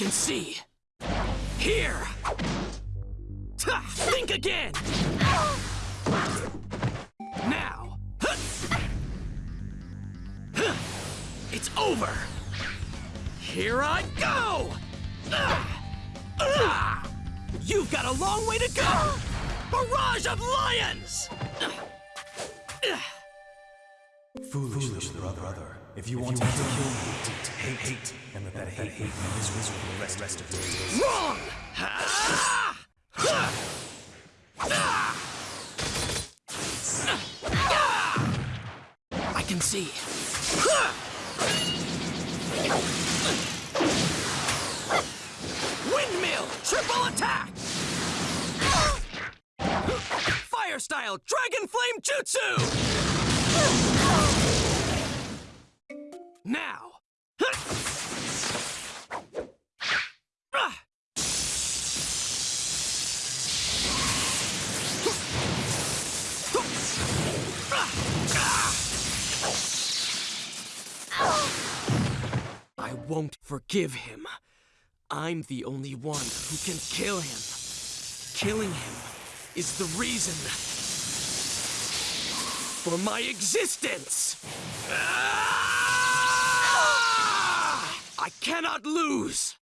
can see. Here! Ha! Think again! Now! It's over! Here I go! Ah! Ah! You've got a long way to go! Barrage of lions! Foolish, little brother. If you want to kill me, hate, hate, and let that hate hate you miserable for the rest, rest of your days. Wrong! I can see. Windmill! Triple attack! Fire style Dragon Flame Jutsu! Now! I won't forgive him. I'm the only one who can kill him. Killing him is the reason for my existence. Ah! Cannot lose.